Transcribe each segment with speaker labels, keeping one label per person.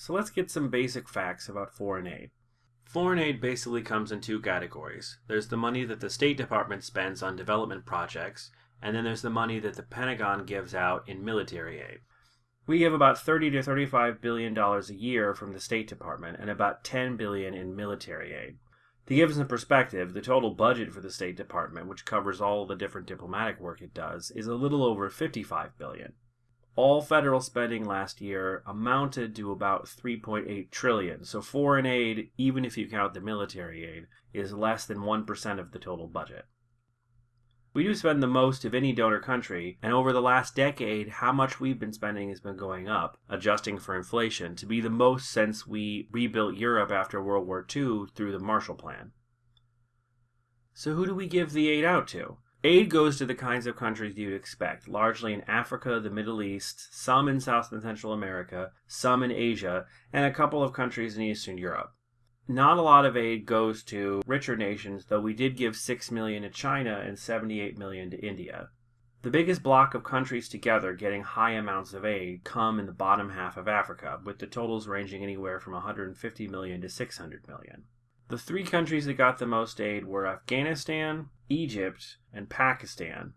Speaker 1: So let's get some basic facts about foreign aid. Foreign aid basically comes in two categories. There's the money that the State Department spends on development projects, and then there's the money that the Pentagon gives out in military aid. We give about 30 to 35 billion dollars a year from the State Department and about 10 billion in military aid. To give us some perspective, the total budget for the State Department, which covers all the different diplomatic work it does, is a little over 55 billion. All federal spending last year amounted to about 3.8 trillion. So foreign aid, even if you count the military aid, is less than 1% of the total budget. We do spend the most of any donor country, and over the last decade, how much we've been spending has been going up, adjusting for inflation, to be the most since we rebuilt Europe after World War II through the Marshall Plan. So, who do we give the aid out to? Aid goes to the kinds of countries you'd expect, largely in Africa, the Middle East, some in South and Central America, some in Asia, and a couple of countries in Eastern Europe not a lot of aid goes to richer nations, though we did give 6 million to China and 78 million to India. The biggest block of countries together getting high amounts of aid come in the bottom half of Africa, with the totals ranging anywhere from 150 million to 600 million. The three countries that got the most aid were Afghanistan, Egypt, and Pakistan,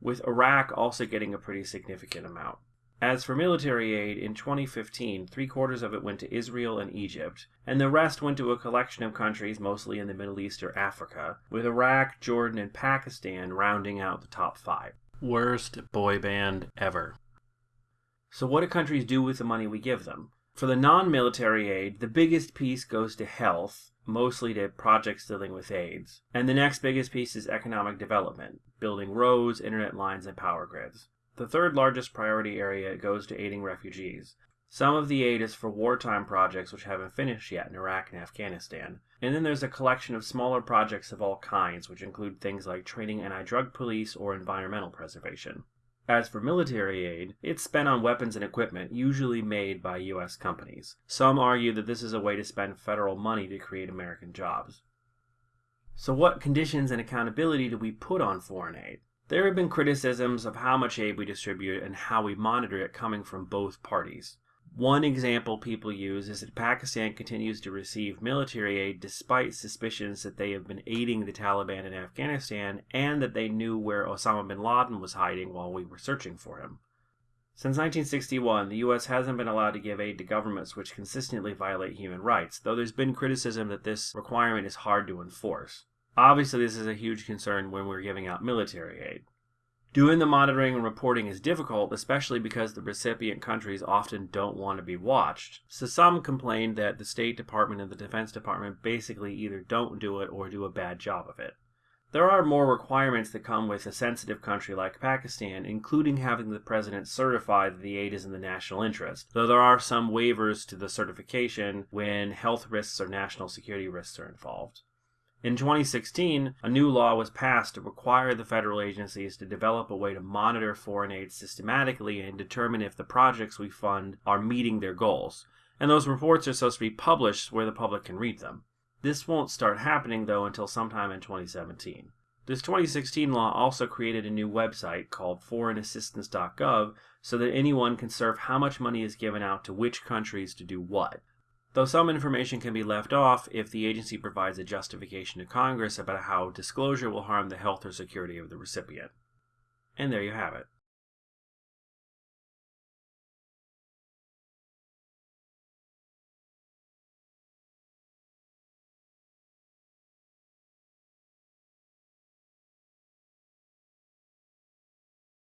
Speaker 1: with Iraq also getting a pretty significant amount. As for military aid, in 2015, three quarters of it went to Israel and Egypt, and the rest went to a collection of countries mostly in the Middle East or Africa, with Iraq, Jordan, and Pakistan rounding out the top five. Worst boy band ever. So, what do countries do with the money we give them? For the non military aid, the biggest piece goes to health, mostly to projects dealing with AIDS. And the next biggest piece is economic development, building roads, internet lines, and power grids. The third largest priority area goes to aiding refugees. Some of the aid is for wartime projects which haven't finished yet in Iraq and Afghanistan. And then there's a collection of smaller projects of all kinds, which include things like training anti drug police or environmental preservation. As for military aid, it's spent on weapons and equipment, usually made by U.S. companies. Some argue that this is a way to spend federal money to create American jobs. So, what conditions and accountability do we put on foreign aid? There have been criticisms of how much aid we distribute and how we monitor it coming from both parties. One example people use is that Pakistan continues to receive military aid despite suspicions that they have been aiding the Taliban in Afghanistan and that they knew where Osama bin Laden was hiding while we were searching for him. Since 1961, the U.S. hasn't been allowed to give aid to governments which consistently violate human rights, though there's been criticism that this requirement is hard to enforce. Obviously, this is a huge concern when we're giving out military aid. Doing the monitoring and reporting is difficult, especially because the recipient countries often don't want to be watched. So some complain that the State Department and the Defense Department basically either don't do it or do a bad job of it. There are more requirements that come with a sensitive country like Pakistan, including having the president certify that the aid is in the national interest, though there are some waivers to the certification when health risks or national security risks are involved. In 2016, a new law was passed to require the federal agencies to develop a way to monitor foreign aid systematically and determine if the projects we fund are meeting their goals. And those reports are supposed to be published where the public can read them. This won't start happening though until sometime in 2017. This 2016 law also created a new website called foreignassistance.gov so that anyone can serve how much money is given out to which countries to do what though some information can be left off if the agency provides a justification to Congress about how disclosure will harm the health or security of the recipient. And there you have it.